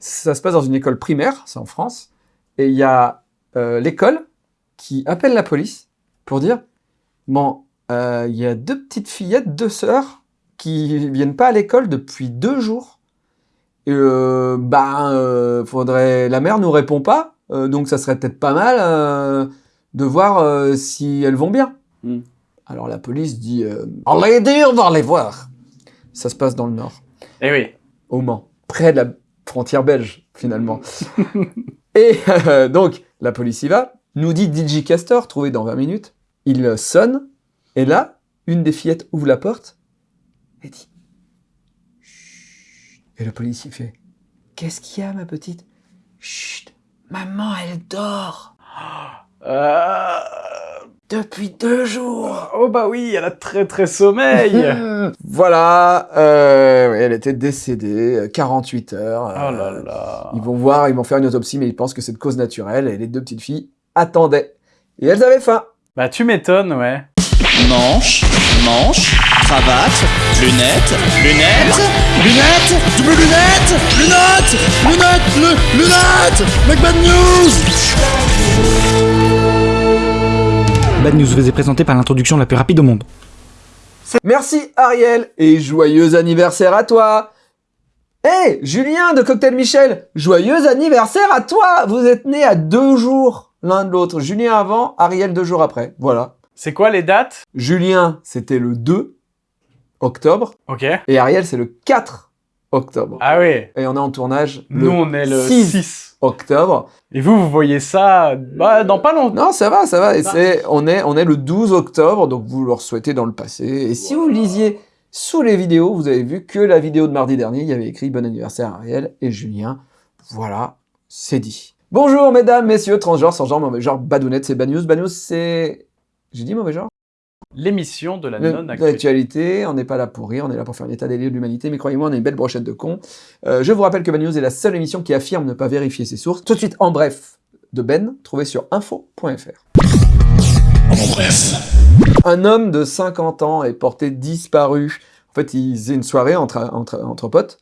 Ça se passe dans une école primaire, c'est en France, et il y a euh, l'école qui appelle la police pour dire « Bon, euh, il y a deux petites fillettes, deux sœurs, qui viennent pas à l'école depuis deux jours. Et euh, bah, euh, faudrait... La mère nous répond pas, donc ça serait peut-être pas mal de voir si elles vont bien. Mm. Alors la police dit Allez dire, on va les voir !» Ça se passe dans le Nord, Eh oui. au Mans, près de la frontière belge, finalement. Et euh, donc, la police y va, nous dit DJ Castor, trouvé dans 20 minutes. Il euh, sonne, et là, une des fillettes ouvre la porte. Et dit Chut. Et le policier fait Qu'est-ce qu'il y a, ma petite? Chut, maman, elle dort. Euh... depuis deux jours. Oh bah oui, elle a très très sommeil. voilà, euh, elle était décédée, euh, 48 heures. oh là euh, là. Ils vont voir, ils vont faire une autopsie, mais ils pensent que c'est de cause naturelle, et les deux petites filles attendaient. Et elles avaient faim. Bah tu m'étonnes, ouais. Manche, manche, cravate, lunettes, lunettes, lunettes, double lunettes, lunettes, lunettes, lu- lunettes, Make bad news Bad News vous est présenté par l'introduction la plus rapide au monde. Merci Ariel, et joyeux anniversaire à toi Hé, Julien de Cocktail Michel, joyeux anniversaire à toi Vous êtes nés à deux jours l'un de l'autre. Julien avant, Ariel deux jours après. Voilà. C'est quoi les dates? Julien, c'était le 2 octobre, Ok. et Ariel, c'est le 4 octobre. Ah oui. Et on est en tournage Nous le on est le 6 6. octobre. Et vous, vous voyez ça bah, dans pas longtemps. Non, ça va, ça va. Et c'est, on est, on est le 12 octobre, donc vous leur souhaitez dans le passé. Et si vous lisiez sous les vidéos, vous avez vu que la vidéo de mardi dernier, il y avait écrit bon anniversaire Ariel et Julien. Voilà, c'est dit. Bonjour mesdames, messieurs, transgenres, sans genre, mauvais genre, badounettes, c'est bad news. Bad news, c'est... J'ai dit mauvais genre? L'émission de la non-actualité. L'actualité, on n'est pas là pour rire, on est là pour faire un état des lieux de l'humanité, mais croyez-moi, on est une belle brochette de cons. Euh, je vous rappelle que Bad News est la seule émission qui affirme ne pas vérifier ses sources. Tout de suite, en bref, de Ben, trouvé sur info.fr. En bref. Un homme de 50 ans est porté disparu. En fait, il faisait une soirée entre, entre, entre potes,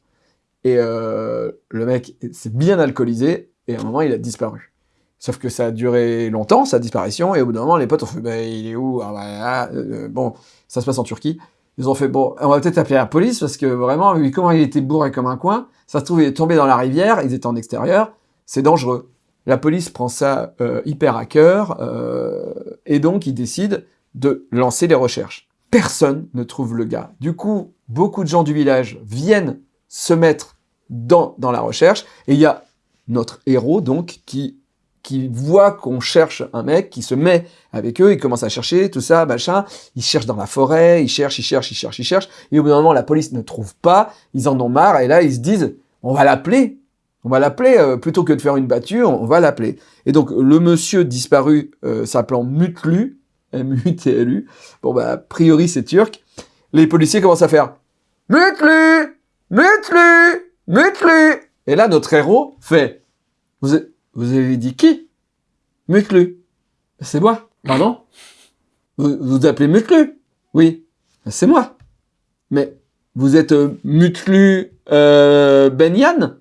et euh, le mec s'est bien alcoolisé, et à un moment, il a disparu. Sauf que ça a duré longtemps, sa disparition, et au bout d'un moment, les potes ont fait bah, il est où? Ah, bah, ah, euh, Bon, ça se passe en Turquie. Ils ont fait bon, on va peut-être appeler la police, parce que vraiment, vu comment il était bourré comme un coin, ça se trouve, il est tombé dans la rivière, ils étaient en extérieur, c'est dangereux. La police prend ça euh, hyper à cœur, euh, et donc ils décident de lancer les recherches. Personne ne trouve le gars. Du coup, beaucoup de gens du village viennent se mettre dans, dans la recherche, et il y a notre héros, donc, qui, qui voit qu'on cherche un mec, qui se met avec eux, il commence à chercher, tout ça, machin, il cherche dans la forêt, il cherche, il cherche, il cherche, il cherche, et au bout d'un moment, la police ne trouve pas, ils en ont marre, et là, ils se disent, on va l'appeler, on va l'appeler, euh, plutôt que de faire une battue, on, va l'appeler. Et donc, le monsieur disparu, euh, s'appelant Mutlu, M-U-T-L-U, bon bah, a priori, c'est turc, les policiers commencent à faire « Mutlu! Mutlu! Mutlu !» Et là, notre héros fait « Vous, a- vous avez dit qui? Mutlu. C'est moi. Pardon? Vous, vous appelez Mutlu Oui. C'est moi. Mais vous êtes euh, Mutlu euh, Benyan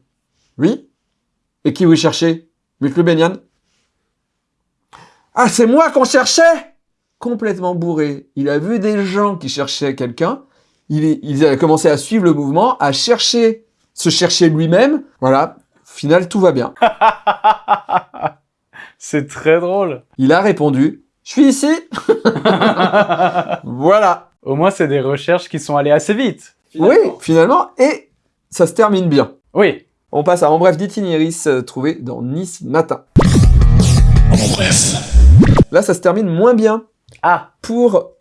Oui. Et qui vous cherchez? Mutlu Benyan Ah, c'est moi qu'on cherchait Complètement bourré. Il a vu des gens qui cherchaient quelqu'un. Il, il a commencé à suivre le mouvement, à chercher, se chercher lui-même. Voilà. Final, tout va bien. C'est très drôle. Il a répondu Je suis ici Voilà Au moins, c'est des recherches qui sont allées assez vite. Oui, finalement, et ça se termine bien. Oui. On passe à En bref d'Itinéris, euh, trouvé dans Nice Matin. En bref. Là, ça se termine moins bien Ah. pour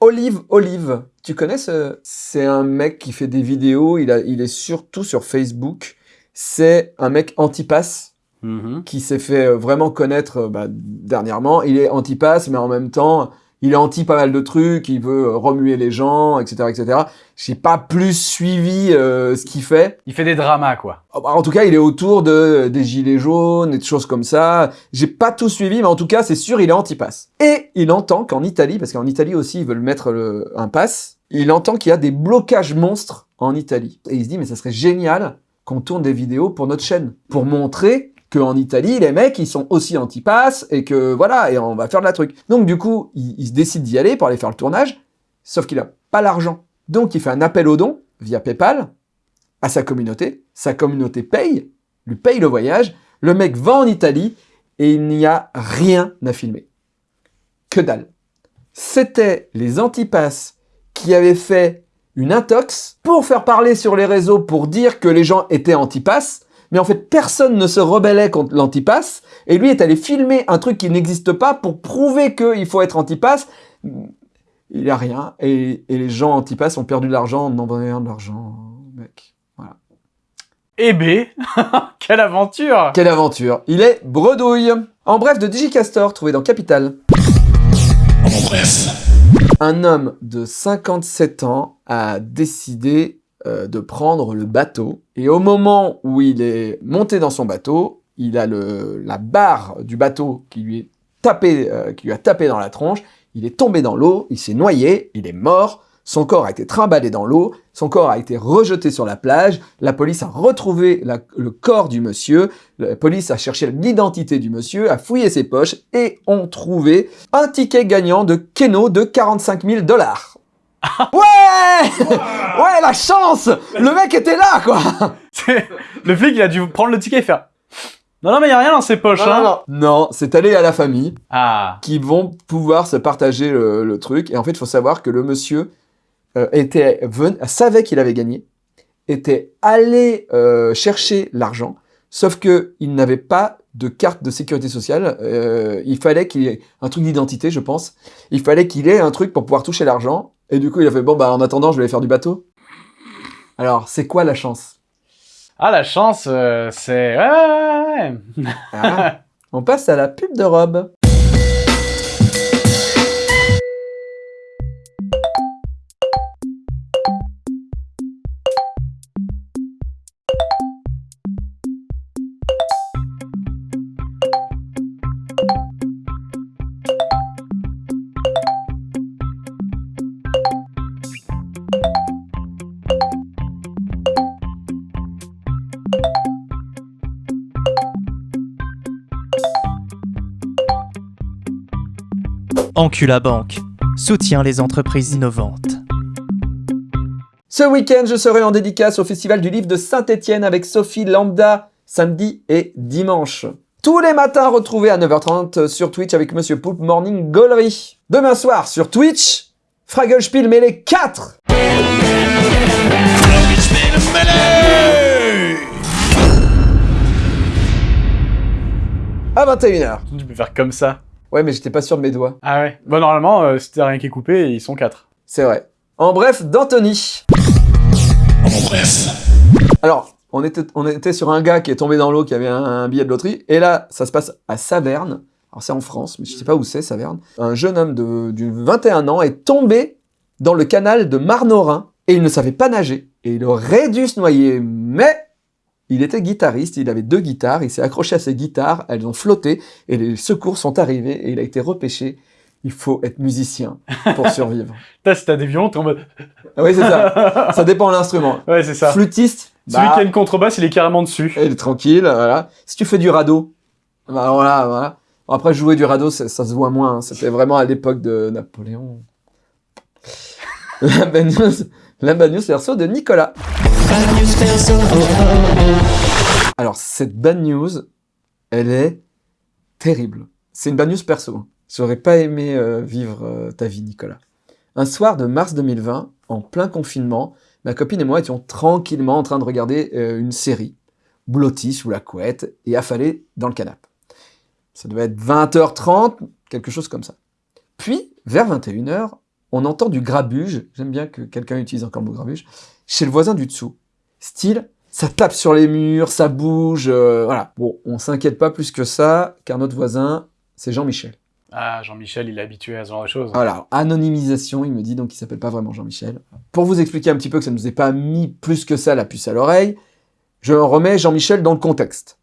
Olive Olive. Tu connais ce... C'est un mec qui fait des vidéos, il, a, il est surtout sur Facebook. C'est un mec anti-pass Mhm. qui s'est fait euh, vraiment connaître euh, bah, dernièrement. Il est anti-pass, mais en même temps, il est anti pas mal de trucs, il veut euh, remuer les gens, etc., etc. J'ai pas plus suivi euh, ce qu'il fait. Il fait des dramas, quoi. Oh, bah, En tout cas, il est autour de des gilets jaunes et de choses comme ça. J'ai pas tout suivi, mais en tout cas, c'est sûr, il est anti-pass. Et il entend qu'en Italie, parce qu'en Italie aussi, ils veulent mettre le, un pass, il entend qu'il y a des blocages monstres en Italie. Et il se dit, mais ça serait génial qu'on tourne des vidéos pour notre chaîne, pour montrer qu'en Italie, les mecs, ils sont aussi anti-pass, et que voilà, et on va faire de la truc. Donc du coup, il, se décide d'y aller pour aller faire le tournage, sauf qu'il a pas l'argent. Donc il fait un appel aux dons, via Paypal, à sa communauté, sa communauté paye, lui paye le voyage, le mec va en Italie, et il n'y a rien à filmer. Que dalle. C'était les antipasses qui avaient fait une intox pour faire parler sur les réseaux pour dire que les gens étaient antipass, mais en fait personne ne se rebellait contre l'antipass, et lui est allé filmer un truc qui n'existe pas pour prouver qu'il faut être antipass. Il n'y a rien, et, et les gens antipass ont perdu de l'argent en envoyant de l'argent, mec. Voilà. Eh B, quelle aventure Quelle aventure Il est bredouille En bref, de Digicastor, trouvé dans Capital. En bref. Un homme de 57 ans a décidé euh, de prendre le bateau. Et au moment où il est monté dans son bateau, il a la barre du bateau qui lui, est tapé, euh, qui lui a tapé dans la tronche. Il est tombé dans l'eau, il s'est noyé, il est mort. Son corps a été trimballé dans l'eau, son corps a été rejeté sur la plage, la police a retrouvé la- le corps du monsieur, la police a cherché l'identité du monsieur, a fouillé ses poches et ont trouvé un ticket gagnant de Keno de 45 000 dollars. Ouais! Ouais, la chance! Le mec était là, quoi! C'est- Le flic, il a dû prendre le ticket et faire... Non, non, mais il a rien dans ses poches, Non, hein. non, non. Non, c'est allé à la famille Ah, qui vont pouvoir se partager le, le truc. Et en fait, il faut savoir que le monsieur euh, était ven- savait qu'il avait gagné, était allé euh, chercher l'argent, sauf que il n'avait pas de carte de sécurité sociale. Euh, il fallait qu'il ait un truc d'identité, je pense. Il fallait qu'il ait un truc pour pouvoir toucher l'argent. Et du coup, il a fait bon bah en attendant, je vais aller faire du bateau. Alors, c'est quoi la chance? Ah la chance, euh, c'est... Ouais, ouais, ouais, ouais. Ah, On passe à la pub de robe. Encula Banque soutient les entreprises innovantes. Ce week-end, je serai en dédicace au Festival du Livre de Saint-Étienne avec Sophie Lambda, samedi et dimanche. Tous les matins, retrouvez à 9h30 sur Twitch avec Monsieur Poulpe Morning Gollery. Demain soir, sur Twitch, Fraggle Spiel Mêlée 4 à 21h. Tu peux faire comme ça. Ouais, mais j'étais pas sûr de mes doigts. Ah ouais. Bon, normalement, euh, si t'as rien qui est coupé, ils sont quatre. C'est vrai. En bref, d'Anthony. En bref. Alors, on était, on était sur un gars qui est tombé dans l'eau, qui avait un, un billet de loterie, et là, ça se passe à Saverne. Alors, c'est en France, mais je sais pas où c'est, Saverne. Un jeune homme de, d'une 21 ans est tombé dans le canal de Marnorin, et il ne savait pas nager. Et il aurait dû se noyer, mais il était guitariste, il avait deux guitares, il s'est accroché à ses guitares, elles ont flotté, et les secours sont arrivés, et il a été repêché. Il faut être musicien pour survivre. T'as, si t'as des violons, t'es en mode... Ah oui, c'est ça. Ça dépend de l'instrument. Ouais, c'est ça. Flûtiste, Celui bah, qui a une contrebasse, il est carrément dessus. il est tranquille, voilà. Si tu fais du radeau, bah voilà, voilà. Après, jouer du radeau, ça, ça se voit moins. hein. C'était vraiment à l'époque de Napoléon. La bad news, la Alors, cette bad news, elle est terrible. C'est une bad news perso. J'aurais pas aimé euh, vivre euh, ta vie, Nicolas. Un soir de mars 2020, en plein confinement, ma copine et moi étions tranquillement en train de regarder euh, une série, blottis sous la couette et affalés dans le canapé. Ça devait être 20h30, quelque chose comme ça. Puis, vers 21h, on entend du grabuge, j'aime bien que quelqu'un utilise encore le mot grabuge, chez le voisin du dessous. Style, ça tape sur les murs, ça bouge, euh, voilà. Bon, on s'inquiète pas plus que ça, car notre voisin, c'est Jean-Michel. Ah, Jean-Michel, il est habitué à ce genre de choses. Voilà, anonymisation, il me dit, donc il s'appelle pas vraiment Jean-Michel. Pour vous expliquer un petit peu que ça ne nous ait pas mis plus que ça la puce à l'oreille, je remets Jean-Michel dans le contexte.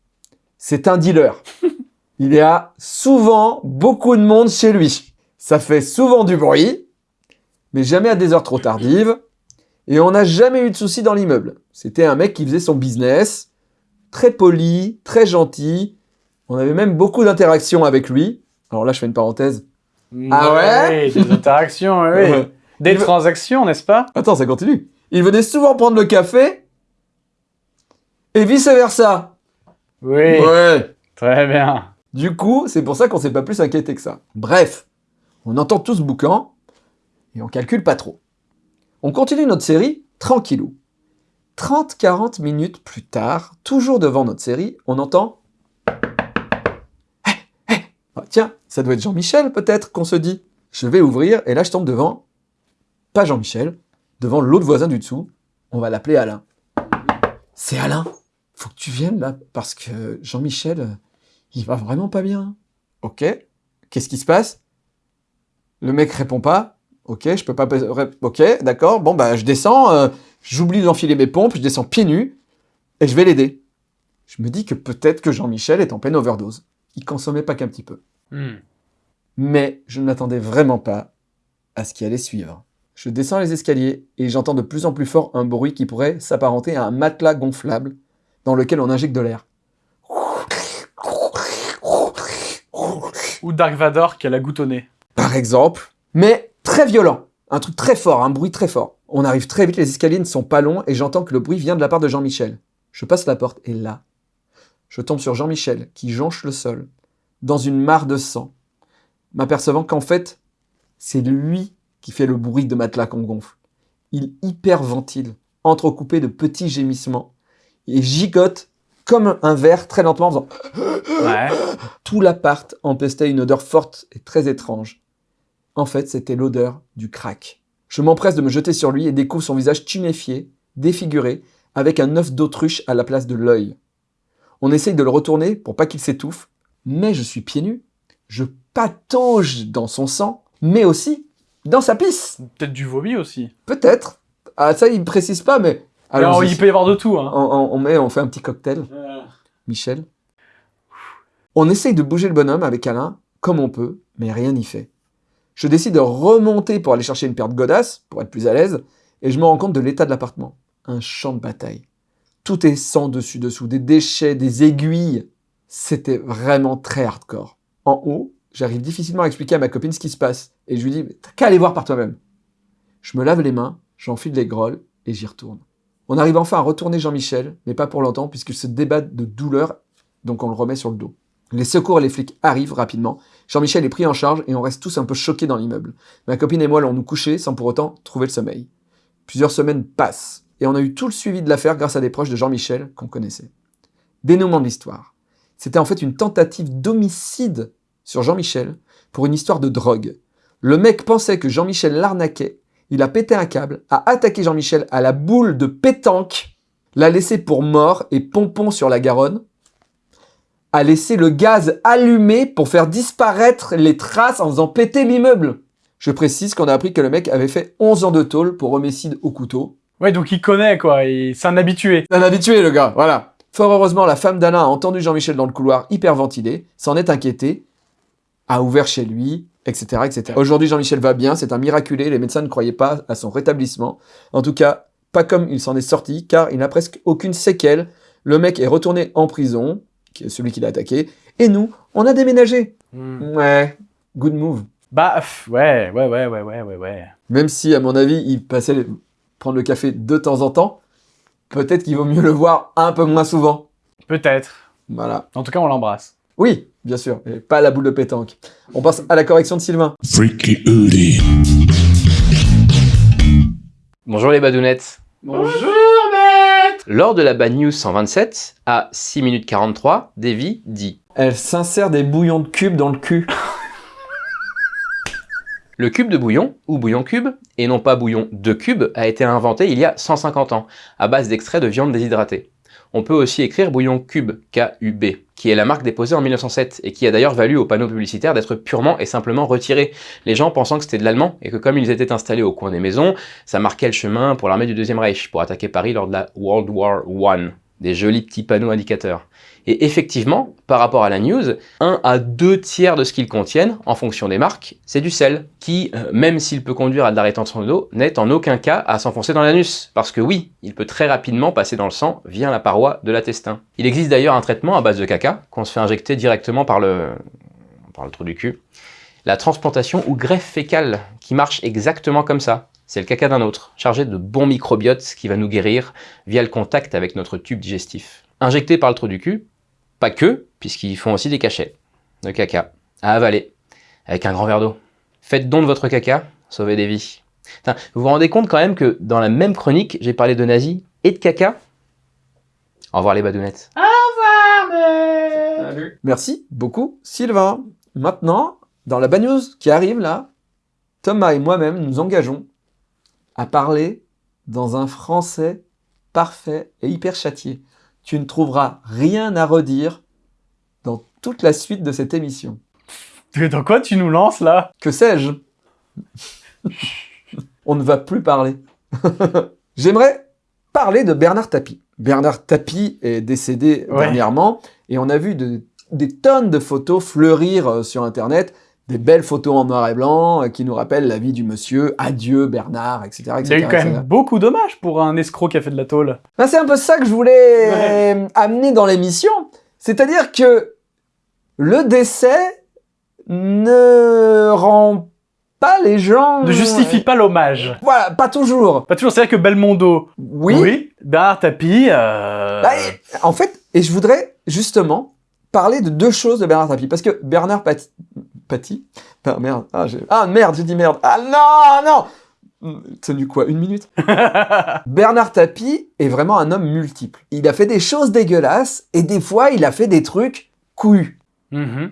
C'est un dealer. Il y a souvent beaucoup de monde chez lui. Ça fait souvent du bruit, mais jamais à des heures trop tardives. Et on n'a jamais eu de soucis dans l'immeuble. C'était un mec qui faisait son business, très poli, très gentil. On avait même beaucoup d'interactions avec lui. Alors là, je fais une parenthèse. Ah ouais Des interactions, oui. Ouais. Des Il transactions, n'est-ce pas? Attends, ça continue. Il venait souvent prendre le café et vice-versa. Oui, Ouais. très bien. Du coup, c'est pour ça qu'on s'est pas plus inquiété que ça. Bref, on entend tout ce boucan et on calcule pas trop. On continue notre série tranquillou. 30-40 minutes plus tard, toujours devant notre série, on entend Hé, hé Ah, Tiens, ça doit être Jean-Michel peut-être qu'on se dit. Je vais ouvrir et là je tombe devant, pas Jean-Michel, devant l'autre voisin du dessous. On va l'appeler Alain. C'est Alain. Faut que tu viennes là parce que Jean-Michel, euh, il va vraiment pas bien. Ok. Qu'est-ce qui se passe? Le mec répond pas. Ok, je peux pas. Ok, d'accord. Bon bah je descends. euh, J'oublie d'enfiler mes pompes. Je descends pieds nus et je vais l'aider. Je me dis que peut-être que Jean-Michel est en pleine overdose. Il consommait pas qu'un petit peu. Hmm. Mais je ne m'attendais vraiment pas à ce qui allait suivre. Je descends les escaliers et j'entends de plus en plus fort un bruit qui pourrait s'apparenter à un matelas gonflable dans lequel on injecte de l'air. Ou Dark Vador qui a la goutte au nez. par exemple, mais très violent. Un truc très fort, un bruit très fort. On arrive très vite, les escaliers ne sont pas longs et j'entends que le bruit vient de la part de Jean-Michel. Je passe la porte et là, je tombe sur Jean-Michel qui jonche le sol dans une mare de sang, m'apercevant qu'en fait, c'est lui qui fait le bruit de matelas qu'on gonfle. Il hyperventile, entrecoupé de petits gémissements et gigote comme un verre très lentement en faisant Ouais. tout l'appart empestait une odeur forte et très étrange. En fait, c'était l'odeur du crack. Je m'empresse de me jeter sur lui et découvre son visage tuméfié, défiguré, avec un œuf d'autruche à la place de l'œil. On essaye de le retourner pour pas qu'il s'étouffe, mais je suis pieds nus. Je patauge dans son sang, mais aussi dans sa pisse. Peut-être du vomi aussi. Peut-être. Ah, ça, il précise pas, mais. Alors, il peut y avoir de tout. Hein. on, on- on met, on fait un petit cocktail. Michel. On essaye de bouger le bonhomme avec Alain, comme on peut, mais rien n'y fait. Je décide de remonter pour aller chercher une paire de godasses, pour être plus à l'aise, et je me rends compte de l'état de l'appartement. Un champ de bataille. Tout est sang dessus-dessous, des déchets, des aiguilles. C'était vraiment très hardcore. En haut, j'arrive difficilement à expliquer à ma copine ce qui se passe, et je lui dis « T'as qu'à aller voir par toi-même ». Je me lave les mains, j'enfile les grolles, et j'y retourne. On arrive enfin à retourner Jean-Michel, mais pas pour longtemps, puisqu'il se débat de douleur, donc on le remet sur le dos. Les secours et les flics arrivent rapidement. Jean-Michel est pris en charge et on reste tous un peu choqués dans l'immeuble. Ma copine et moi l'ont nous couché sans pour autant trouver le sommeil. Plusieurs semaines passent et on a eu tout le suivi de l'affaire grâce à des proches de Jean-Michel qu'on connaissait. Dénouement de l'histoire. C'était en fait une tentative d'homicide sur Jean-Michel pour une histoire de drogue. Le mec pensait que Jean-Michel l'arnaquait, il a pété un câble, a attaqué Jean-Michel à la boule de pétanque, l'a laissé pour mort et pompon sur la Garonne, a laissé le gaz allumé pour faire disparaître les traces en faisant péter l'immeuble. Je précise qu'on a appris que le mec avait fait 11 ans de tôle pour homicide au couteau. Ouais, donc il connaît, quoi. et C'est un habitué. Un habitué, le gars, voilà. Fort heureusement, la femme d'Alain a entendu Jean-Michel dans le couloir hyperventilé, s'en est inquiétée, a ouvert chez lui, etc. etc. Aujourd'hui, Jean-Michel va bien, c'est un miraculé, les médecins ne croyaient pas à son rétablissement. En tout cas, pas comme il s'en est sorti, car il n'a presque aucune séquelle. Le mec est retourné en prison, celui qui l'a attaqué, et nous, on a déménagé. Ouais, good move. Bah, pff, ouais, ouais, ouais, ouais, ouais, ouais, ouais. Même si, à mon avis, il passait prendre le café de temps en temps, peut-être qu'il vaut mieux le voir un peu moins souvent. Peut-être. Voilà. En tout cas, on l'embrasse. Oui, bien sûr, et pas la boule de pétanque. On passe à la correction de Sylvain. Freaky. Bonjour les badounettes. Bonjour, Lors de la Bad News 127, à 6 minutes 43, Davy dit Elle s'insère des bouillons de cubes dans le cul. Le cube de bouillon, ou bouillon cube, et non pas bouillon de cube, a été inventé il y a 150 ans, à base d'extrait de viande déshydratée. On peut aussi écrire bouillon cube, K-U-B, qui est la marque déposée en 1907, et qui a d'ailleurs valu au panneau publicitaire d'être purement et simplement retiré, les gens pensant que c'était de l'allemand, et que comme ils étaient installés au coin des maisons, ça marquait le chemin pour l'armée du Deuxième Reich, pour attaquer Paris lors de la World War I. des jolis petits panneaux indicateurs. Et effectivement, par rapport à la news, 1 à 2 tiers de ce qu'ils contiennent, en fonction des marques, c'est du sel, qui, euh, même s'il peut conduire à de la rétention d'eau, n'est en aucun cas à s'enfoncer dans l'anus. Parce que oui, il peut très rapidement passer dans le sang via la paroi de l'intestin. Il existe d'ailleurs un traitement à base de caca, qu'on se fait injecter directement par le, par le trou du cul. La transplantation ou greffe fécale, qui marche exactement comme ça. C'est le caca d'un autre, chargé de bons microbiotes qui va nous guérir via le contact avec notre tube digestif. Injecté par le trou du cul, pas que, puisqu'ils font aussi des cachets de caca à avaler avec un grand verre d'eau. Faites don de votre caca, sauvez des vies. Vous vous rendez compte quand même que dans la même chronique, j'ai parlé de nazis et de caca Au revoir les badounettes. Merci beaucoup, Sylvain. Maintenant, dans la bad news qui arrive là, Thomas et moi-même nous engageons à parler dans un français parfait et hyper châtié. Tu ne trouveras rien à redire dans toute la suite de cette émission. Mais Dans quoi tu nous lances là? Que sais-je? On ne va plus parler. J'aimerais parler de Bernard Tapie. Bernard Tapie est décédé Ouais. dernièrement et on a vu de- des tonnes de photos fleurir euh, sur Internet, des belles photos en noir et blanc euh, qui nous rappellent la vie du monsieur, adieu Bernard, etc. Il y a etc., eu quand etc. même beaucoup d'hommages pour un escroc qui a fait de la tôle. Ben, c'est un peu ça que je voulais euh, amener dans l'émission. C'est-à-dire que le décès ne rend pas les gens... Ne justifie pas l'hommage. Voilà, pas toujours. Pas toujours, c'est vrai que Belmondo, Oui. Bernard Tapie, euh... Bah, en fait, et je voudrais justement parler de deux choses de Bernard Tapie. Parce que Bernard Pati Ah merde, ah, j'ai- ah, merde, j'ai dit merde. Ah non, non Hum, Tenu quoi Une minute Bernard Tapie est vraiment un homme multiple. Il a fait des choses dégueulasses et des fois, il a fait des trucs couillus. Mhm.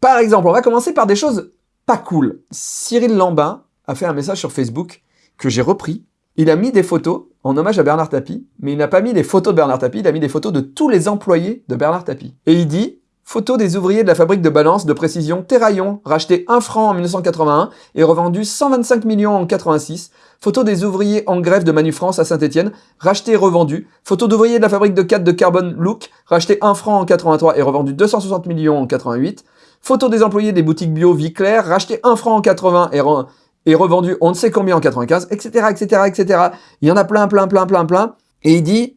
Par exemple, on va commencer par des choses pas cool. Cyril Lambin a fait un message sur Facebook que j'ai repris. Il a mis des photos en hommage à Bernard Tapie, mais il n'a pas mis les photos de Bernard Tapie, il a mis des photos de tous les employés de Bernard Tapie. Et il dit Photo des ouvriers de la fabrique de balance de précision Terraillon, racheté 1 franc en 1981 et revendu 125 millions en 86. Photo des ouvriers en grève de Manufrance à Saint-Etienne, racheté et revendu. Photo d'ouvriers de la fabrique de 4 de Carbon Look, racheté 1 franc en 83 et revendu 260 millions en 88. Photo des employés des boutiques bio Vie Claire, racheté 1 franc en 80 et, re- et revendu on ne sait combien en 95, etc., etc., etc. Il y en a plein, plein, plein, plein, plein. Et il dit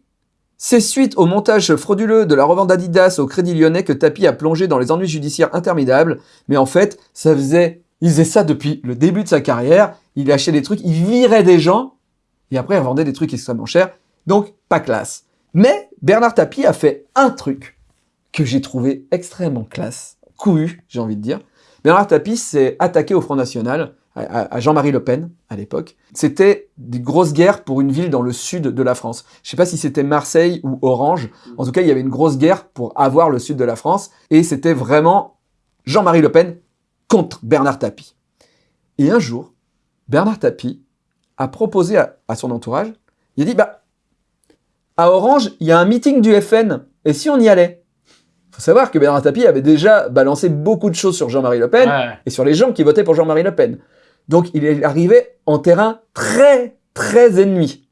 c'est suite au montage frauduleux de la revente d'Adidas au Crédit Lyonnais que Tapi a plongé dans les ennuis judiciaires interminables. Mais en fait, ça faisait, il faisait ça depuis le début de sa carrière. Il achetait des trucs, il virait des gens et après il revendait des trucs extrêmement chers. Donc, pas classe. Mais Bernard Tapie a fait un truc que j'ai trouvé extrêmement classe, couillu, j'ai envie de dire. Bernard Tapie s'est attaqué au Front National, à, Jean-Marie Le Pen, à l'époque. C'était des grosses guerres pour une ville dans le sud de la France. Je sais pas si c'était Marseille ou Orange. En tout cas, il y avait une grosse guerre pour avoir le sud de la France. Et c'était vraiment Jean-Marie Le Pen contre Bernard Tapie. Et un jour, Bernard Tapie a proposé à, à son entourage, il a dit, bah, à Orange, il y a un meeting du FN. Et si on y allait? Faut savoir que Bernard Tapie avait déjà balancé beaucoup de choses sur Jean-Marie Le Pen Ouais. et sur les gens qui votaient pour Jean-Marie Le Pen. Donc il est arrivé en terrain très, très ennemi.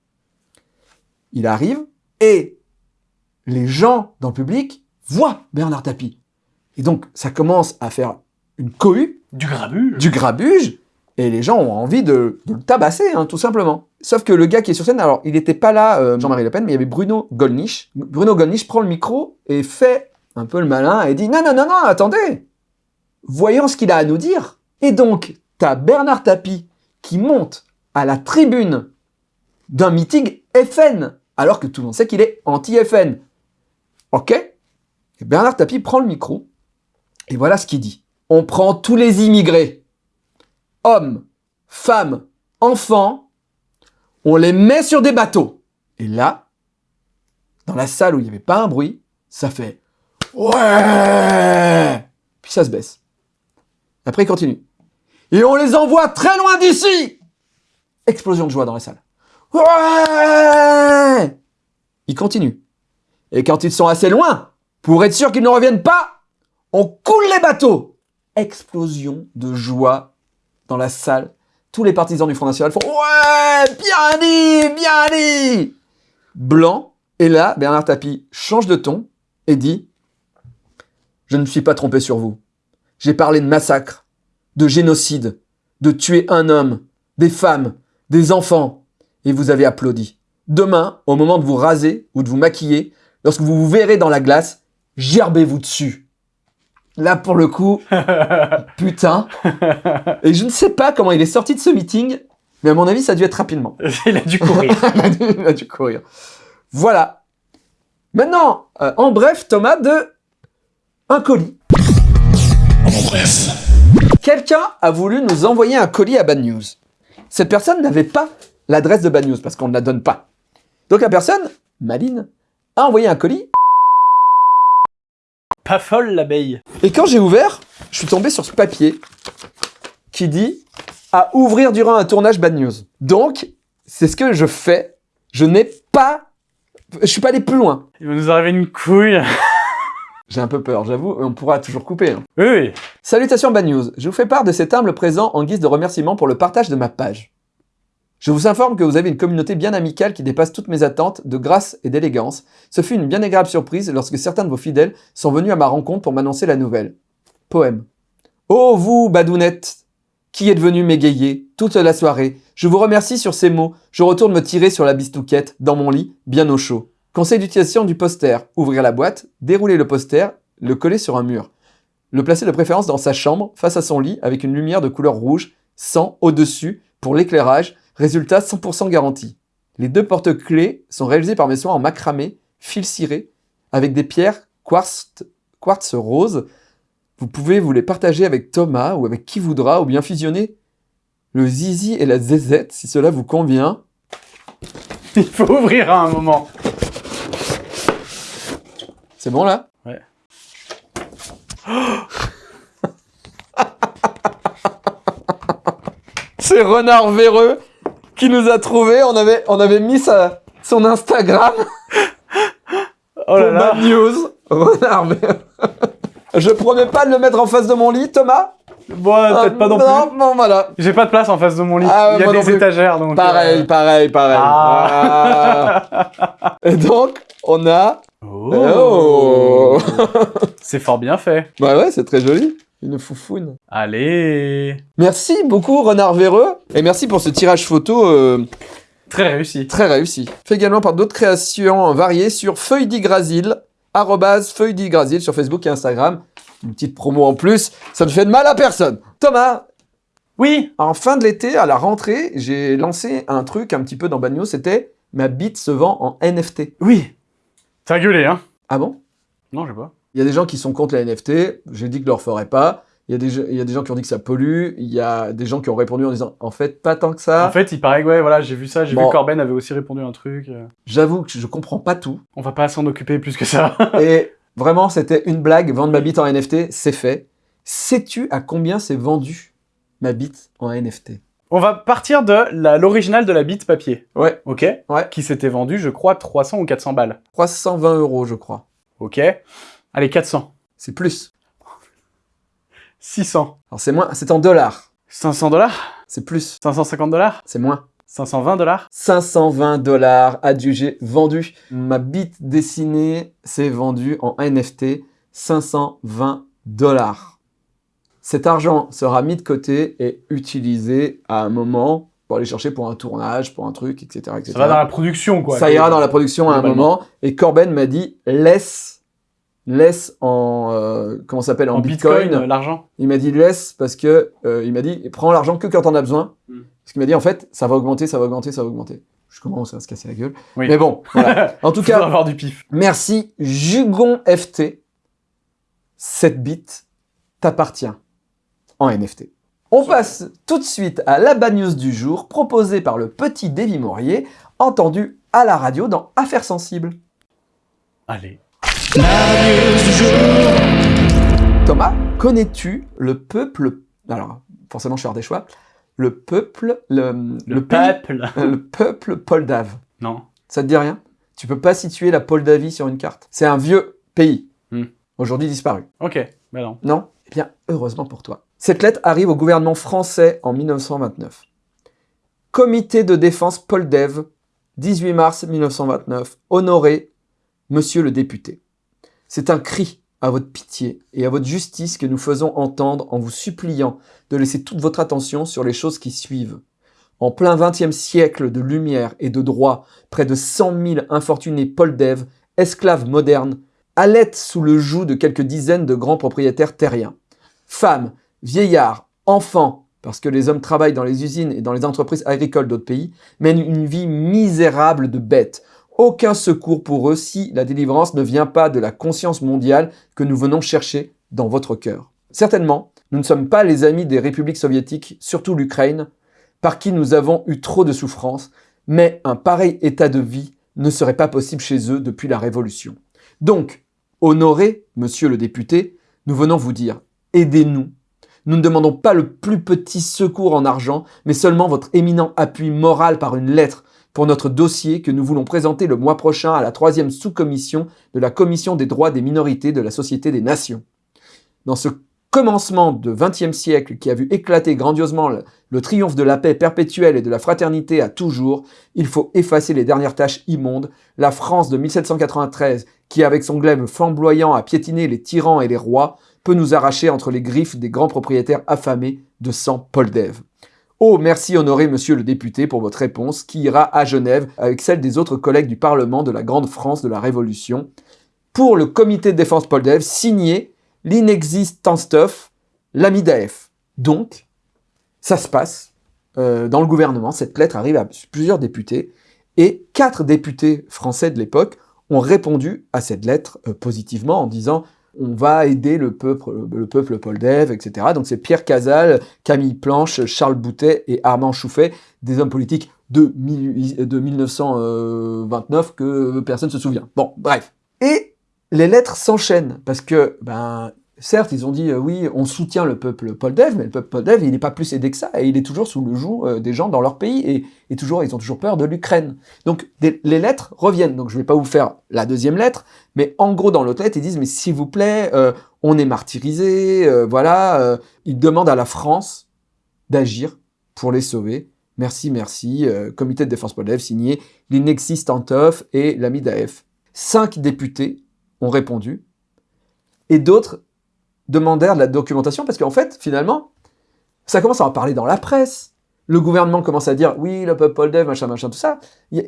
Il arrive et les gens dans le public voient Bernard Tapie. Et donc ça commence à faire une cohue, Du grabuge. du grabuge, et les gens ont envie de, de le tabasser, hein, tout simplement. Sauf que le gars qui est sur scène, alors il n'était pas là, euh, Jean-Marie Le Pen, mais il y avait Bruno Gollnisch. Bruno Gollnisch prend le micro et fait un peu le malin et dit non, non, non, non, attendez, voyons ce qu'il a à nous dire. Et donc, t'as Bernard Tapie qui monte à la tribune d'un meeting FN, alors que tout le monde sait qu'il est anti-FN. Ok? Et Bernard Tapie prend le micro, et voilà ce qu'il dit. On prend tous les immigrés, hommes, femmes, enfants, on les met sur des bateaux. Et là, dans la salle où il n'y avait pas un bruit, ça fait Ouais Puis ça se baisse. Après, il continue. Et on les envoie très loin d'ici Explosion de joie dans la salle. Ouais Il continue. Et quand ils sont assez loin, pour être sûr qu'ils ne reviennent pas, on coule les bateaux Explosion de joie dans la salle. Tous les partisans du Front National font Ouais Bien dit Bien dit Blanc Et là, Bernard Tapie change de ton et dit « Je ne me suis pas trompé sur vous. J'ai parlé de massacre, de génocide, de tuer un homme, des femmes, des enfants, et vous avez applaudi. Demain, au moment de vous raser ou de vous maquiller, lorsque vous vous verrez dans la glace, gerbez-vous dessus. » Là, pour le coup, putain. Et je ne sais pas comment il est sorti de ce meeting, mais à mon avis, ça a dû être rapidement. Il a dû courir. il, a dû, il a dû courir. Voilà. Maintenant, euh, en bref, Thomas, de un colis. En bref. Quelqu'un a voulu nous envoyer un colis à Bad News. Cette personne n'avait pas l'adresse de Bad News parce qu'on ne la donne pas. Donc la personne, Maline, a envoyé un colis. Pas folle l'abeille. Et quand j'ai ouvert, je suis tombé sur ce papier qui dit à ouvrir durant un tournage Bad News. Donc, c'est ce que je fais. Je n'ai pas... Je suis pas allé plus loin. Il va nous arriver une couille. J'ai un peu peur, j'avoue, on pourra toujours couper. hein. Oui, oui. Salutations Bad News, je vous fais part de cet humble présent en guise de remerciement pour le partage de ma page. Je vous informe que vous avez une communauté bien amicale qui dépasse toutes mes attentes de grâce et d'élégance. Ce fut une bien agréable surprise lorsque certains de vos fidèles sont venus à ma rencontre pour m'annoncer la nouvelle. Poème. Ô vous, badounettes, qui êtes venus m'égayer toute la soirée, je vous remercie sur ces mots. Je retourne me tirer sur la bistouquette, dans mon lit, bien au chaud. Conseil d'utilisation du poster. Ouvrir la boîte, dérouler le poster, le coller sur un mur. Le placer de préférence dans sa chambre, face à son lit, avec une lumière de couleur rouge, sans au-dessus, pour l'éclairage, résultat 100% garanti. Les deux porte-clés sont réalisés par mes soins en macramé, fil ciré, avec des pierres quartz, quartz rose. Vous pouvez vous les partager avec Thomas ou avec qui voudra, ou bien fusionner le zizi et la zézette, si cela vous convient. Il faut ouvrir à un moment. C'est bon là? Ouais. C'est Renard Véreux qui nous a trouvé. On avait, on avait mis sa, son Instagram Oh là pour là. Bad News. Renard Véreux. Je promets pas de le mettre en face de mon lit, Thomas. Bon, peut-être pas non Non, plus. bon, voilà. J'ai pas de place en face de mon lit. Ah, Il y a non des étagères, donc... Pareil, euh, pareil, pareil. Ah. Ah. Et donc, on a... Oh. Oh. C'est fort bien fait. Bah ouais, c'est très joli. Une foufoune. Allez. Merci beaucoup, Renard Véreux. Et merci pour ce tirage photo euh, Très réussi. très réussi. Fait également par d'autres créations variées sur Feuille d'Yggdrasil, arrobase Feuille sur Facebook et Instagram. Une petite promo en plus, ça ne fait de mal à personne. Thomas, Oui. en fin de l'été, à la rentrée, j'ai lancé un truc un petit peu dans News, c'était ma bite se vend en NFT. Oui. T'as gueulé, hein? Ah bon? Non, je sais pas. Il y a des gens qui sont contre les NFT, j'ai dit que je le referais pas. Il y, a des, il y a des gens qui ont dit que ça pollue, il y a des gens qui ont répondu en disant en fait pas tant que ça. En fait, il paraît que, ouais, voilà, j'ai vu ça, j'ai Bon. vu que Corben avait aussi répondu un truc. euh. J'avoue que je comprends pas tout. On va pas s'en occuper plus que ça. Et vraiment, c'était une blague. Vendre ma bite en NFT, c'est fait. Sais-tu à combien c'est vendu ma bite en NFT On va partir de l'original de la bite papier. Ouais, Ok Ouais. Qui s'était vendu, je crois, 300 ou 400 balles. 320 euros, je crois. Ok Allez, 400. C'est plus. 600. Alors c'est moins, c'est en dollars. 500 dollars? C'est plus. 550 dollars? C'est moins. 520 dollars? 520 dollars adjugé vendu. Ma bite dessinée s'est vendue en NFT 520 dollars. Cet argent sera mis de côté et utilisé à un moment pour aller chercher pour un tournage, pour un truc, etc. etc. Ça va dans la production, quoi. Ça ira dans la production à un moment. Et Corben m'a dit laisse, laisse en euh, comment s'appelle en, En bitcoin, bitcoin. euh, l'argent. Il m'a dit laisse parce que euh, il m'a dit prends l'argent que quand t'en as besoin. Mm. Parce qu'il m'a dit en fait ça va augmenter, ça va augmenter, ça va augmenter. Je commence à se casser la gueule. Oui. Mais bon, voilà. En tout cas, avoir du pif. merci Jugon FT. Cette bite t'appartient en NFT. On passe tout de suite à la bad news du jour proposée par le petit Davy Maurier, entendu à la radio dans Affaires sensibles. Allez. Thomas, connais-tu le peuple Alors, forcément, je vais faire des choix. Le peuple, le, peuple. euh, le peuple Moldave. Non. Ça te dit rien? Tu peux pas situer la Moldavie sur une carte? C'est un vieux pays. Hmm. Aujourd'hui disparu. Ok. Bah non. Non? Eh bien, heureusement pour toi. Cette lettre arrive au gouvernement français en 1929. Comité de défense Poldev, 18 mars 1929. Honoré monsieur le député. C'est un cri à votre pitié et à votre justice que nous faisons entendre en vous suppliant de laisser toute votre attention sur les choses qui suivent. En plein XXe siècle de lumière et de droit, près de 100 000 infortunés Poldev, esclaves modernes, allaitent sous le joug de quelques dizaines de grands propriétaires terriens. Femmes, vieillards, enfants, parce que les hommes travaillent dans les usines et dans les entreprises agricoles d'autres pays, mènent une vie misérable de bêtes. Aucun secours pour eux si la délivrance ne vient pas de la conscience mondiale que nous venons chercher dans votre cœur. Certainement, nous ne sommes pas les amis des républiques soviétiques, surtout l'Ukraine, par qui nous avons eu trop de souffrances, mais un pareil état de vie ne serait pas possible chez eux depuis la Révolution. Donc, honoré, monsieur le député, nous venons vous dire, aidez-nous. Nous ne demandons pas le plus petit secours en argent, mais seulement votre éminent appui moral par une lettre pour notre dossier que nous voulons présenter le mois prochain à la troisième sous-commission de la Commission des droits des minorités de la Société des Nations. Dans ce commencement de XXe siècle qui a vu éclater grandiosement le, triomphe de la paix perpétuelle et de la fraternité à toujours, il faut effacer les dernières tâches immondes. La France de 1793, qui avec son glaive flamboyant a piétiné les tyrans et les rois, peut nous arracher entre les griffes des grands propriétaires affamés de sang Poldev. Oh, merci honoré monsieur le député pour votre réponse qui ira à Genève avec celle des autres collègues du Parlement de la Grande France de la Révolution. Pour le comité de défense Poldev, signé l'inexistant stuff, l'ami d'AF. Donc, ça se passe euh, dans le gouvernement, cette lettre arrive à plusieurs députés, et quatre députés français de l'époque ont répondu à cette lettre euh, positivement en disant on va aider le peuple, le peuple Poldev, etc. Donc c'est Pierre Casal, Camille Planche, Charles Boutet et Armand Chouffet, des hommes politiques de, de 1929 que personne ne se souvient. Bon, bref. Et les lettres s'enchaînent parce que, ben, certes, ils ont dit euh, oui, on soutient le peuple Poldev, mais le peuple Poldev, il n'est pas plus aidé que ça et il est toujours sous le joug euh, des gens dans leur pays et, toujours, ils ont toujours peur de l'Ukraine. Donc les lettres reviennent. Donc je vais pas vous faire la deuxième lettre, mais en gros dans l'autre lettre, ils disent mais s'il vous plaît, euh, on est martyrisé, voilà. ils demandent à la France d'agir pour les sauver. Merci, merci. comité de défense Poldev signé l'inexistantov et l'ami d'AF. Cinq députés ont répondu et d'autres demandèrent de la documentation parce qu'en fait, finalement, ça commence à en parler dans la presse. Le gouvernement commence à dire oui, le peuple Poldev, machin, machin, tout ça.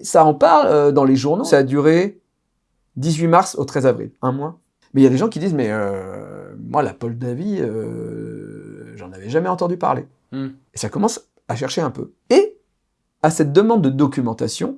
Ça en parle euh, dans les journaux. Ça a duré 18 mars au 13 avril, un mois. Mais il y a des gens qui disent mais euh, moi, la Moldavie, euh, j'en avais jamais entendu parler. Hmm. Et ça commence à chercher un peu. Et à cette demande de documentation,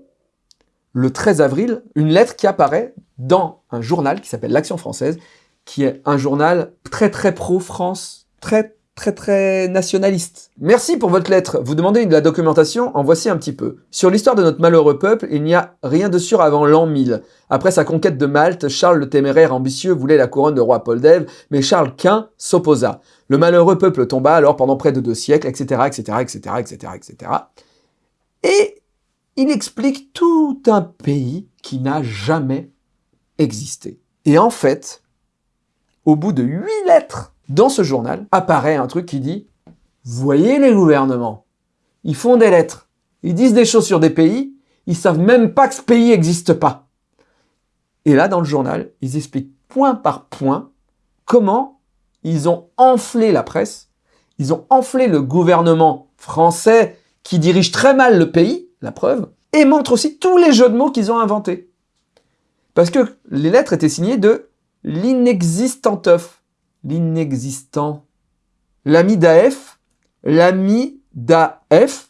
le 13 avril, une lettre qui apparaît dans un journal qui s'appelle L'Action française, qui est un journal très très pro-France, très très très nationaliste. Merci pour votre lettre. Vous demandez de la documentation, en voici un petit peu. Sur l'histoire de notre malheureux peuple, il n'y a rien de sûr avant l'an 1000. Après sa conquête de Malte, Charles le téméraire ambitieux voulait la couronne de roi Poldev, mais Charles Quint s'opposa. Le malheureux peuple tomba alors pendant près de deux siècles, etc., etc., etc., etc., etc. Et il explique tout un pays qui n'a jamais existé. Et en fait, au bout de huit lettres dans ce journal, apparaît un truc qui dit « Voyez les gouvernements, ils font des lettres, ils disent des choses sur des pays, ils savent même pas que ce pays n'existe pas. » Et là, dans le journal, ils expliquent point par point comment ils ont enflé la presse, ils ont enflé le gouvernement français qui dirige très mal le pays, la preuve, et montrent aussi tous les jeux de mots qu'ils ont inventés. Parce que les lettres étaient signées de l'inexistantef, l'inexistant, l'ami d'AF, l'ami d'AF,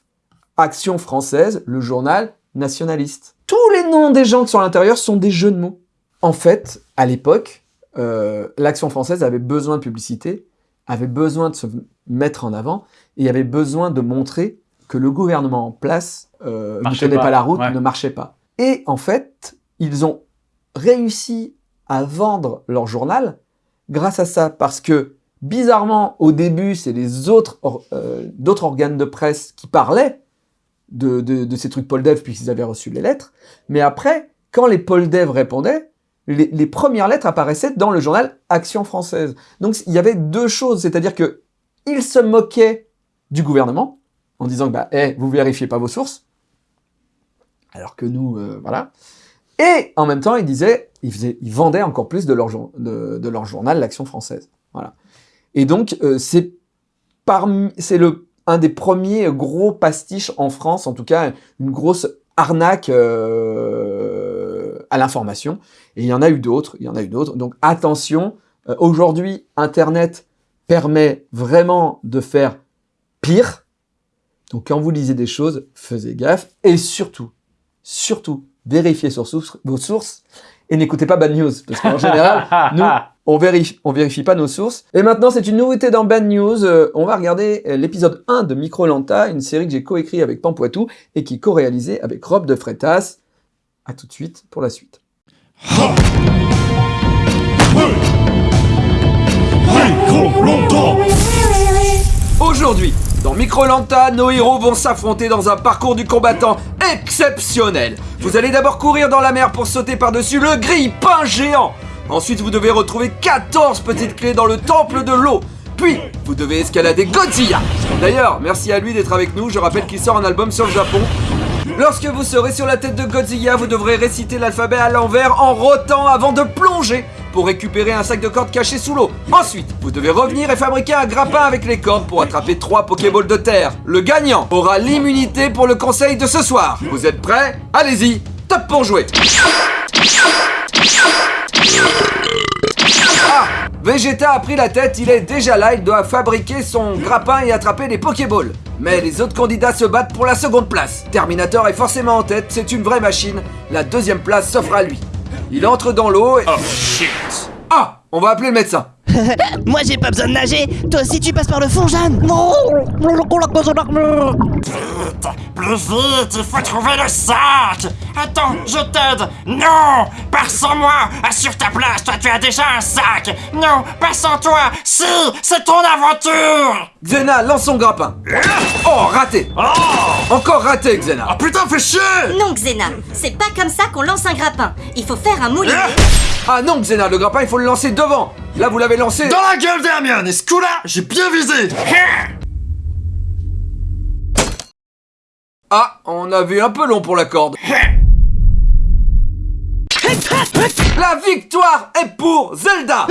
Action française, le journal nationaliste. Tous les noms des gens qui sont à l'intérieur sont des jeux de mots. En fait, à l'époque, euh, l'Action française avait besoin de publicité, avait besoin de se mettre en avant, et avait besoin de montrer que le gouvernement en place euh, ne tenait pas, pas, la route, ouais. ne marchait pas. Et en fait, ils ont réussi à vendre leur journal grâce à ça, parce que bizarrement, au début, c'est les autres, euh, d'autres organes de presse qui parlaient de, de, ces trucs Poldev puisqu'ils avaient reçu les lettres, mais après, quand les Poldev répondaient, les, les premières lettres apparaissaient dans le journal Action française. Donc il y avait deux choses, c'est-à-dire que ils se moquaient du gouvernement en disant que bah, eh, vous vérifiez pas vos sources, alors que nous, euh, voilà. Et en même temps, ils disaient, ils, faisaient, ils vendaient encore plus de leur, de, leur journal, l'Action française. Voilà. Et donc, euh, c'est un des premiers gros pastiches en France, en tout cas une grosse arnaque euh, à l'information. Et il y en a eu d'autres, il y en a eu d'autres. Donc attention, euh, aujourd'hui, Internet permet vraiment de faire pire. Donc quand vous lisez des choses, faisez gaffe. Et surtout, surtout, vérifiez sur source- vos sources et n'écoutez pas Bad News. Parce qu'en général, nous, on vérifie, on vérifie pas nos sources. Et maintenant, c'est une nouveauté dans Bad News. Euh, on va regarder euh, l'épisode 1 de Microlanta, une série que j'ai coécrit avec Pampoitou et qui est co-réalisée avec Rob de Freitas. À tout de suite pour la suite. Micro Aujourd'hui, dans Microlanta, nos héros vont s'affronter dans un parcours du combattant exceptionnel. Vous allez d'abord courir dans la mer pour sauter par-dessus le grille-pain géant. Ensuite, vous devez retrouver 14 petites clés dans le temple de l'eau. Puis, vous devez escalader Godzilla. D'ailleurs, merci à lui d'être avec nous. Je rappelle qu'il sort un album sur le Japon. Lorsque vous serez sur la tête de Godzilla, vous devrez réciter l'alphabet à l'envers en rotant avant de plonger pour récupérer un sac de cordes caché sous l'eau. Ensuite, vous devez revenir et fabriquer un grappin avec les cordes pour attraper trois Pokéballs de terre. Le gagnant aura l'immunité pour le conseil de ce soir. Vous êtes prêts? Allez-y, top pour jouer Ah Vegeta a pris la tête, il est déjà là, il doit fabriquer son grappin et attraper les Pokéballs. Mais les autres candidats se battent pour la seconde place. Terminator est forcément en tête, c'est une vraie machine. La deuxième place s'offre à lui. Il entre dans l'eau et... Oh shit Ah On va appeler le médecin. Moi j'ai pas besoin de nager. Toi aussi tu passes par le fond, Jeanne. Plus vite, il faut trouver le sac. Attends, je t'aide. Non Pars sans moi. Assure ta place, toi tu as déjà un sac. Non, pas sans toi. Si C'est ton aventure. Xena lance son grappin. Oh, raté. Encore raté, Xena. Putain, fais chier. Non, Xena, c'est pas comme ça qu'on lance un grappin. Il faut faire un moulinet. Ah non, Xena, le grappin, il faut le lancer devant Là, vous l'avez lancé... Dans la gueule d'Hermione Et ce coup-là, j'ai bien visé Ah, on a vu un peu long pour la corde. La victoire est pour Zelda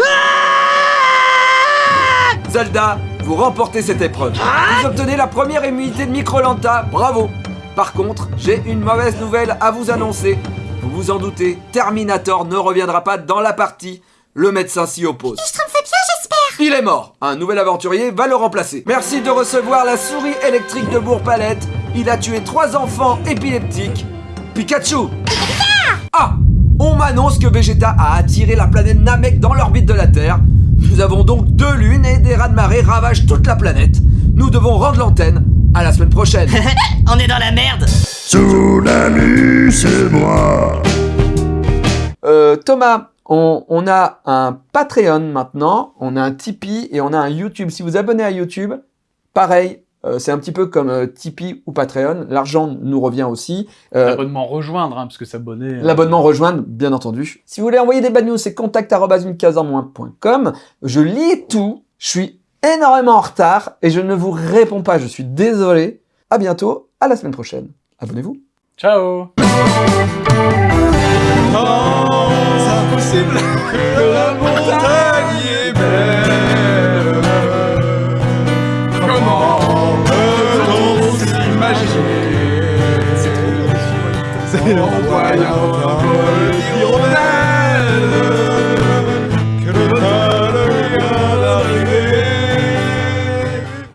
Zelda, vous remportez cette épreuve. Vous obtenez la première immunité de Microlanta, bravo Par contre, j'ai une mauvaise nouvelle à vous annoncer. Vous vous en doutez, Terminator ne reviendra pas dans la partie. Le médecin s'y oppose. Il est mort. Un nouvel aventurier va le remplacer. Merci de recevoir la souris électrique de Bourg-Palette. Il a tué trois enfants épileptiques. Pikachu Ah On m'annonce que Vegeta a attiré la planète Namek dans l'orbite de la Terre. Nous avons donc deux lunes et des rats-de-marée ravagent toute la planète. Nous devons rendre l'antenne. À la semaine prochaine. On est dans la merde Tsunami, c'est moi Euh, Thomas, on, on a un Patreon maintenant, on a un Tipeee et on a un YouTube. Si vous abonnez à YouTube, pareil, euh, c'est un petit peu comme euh, Tipeee ou Patreon. L'argent nous revient aussi. Euh, L'abonnement rejoindre, hein, parce que s'abonner. euh, L'abonnement rejoindre, bien entendu. Si vous voulez envoyer des bad news, c'est contact.com. Je lis tout. Je suis énormément en retard et je ne vous réponds pas. Je suis désolé. À bientôt. À la semaine prochaine. Abonnez-vous. Ciao impossible que la montagne est belle. Comment peut-on s'imaginer en voyant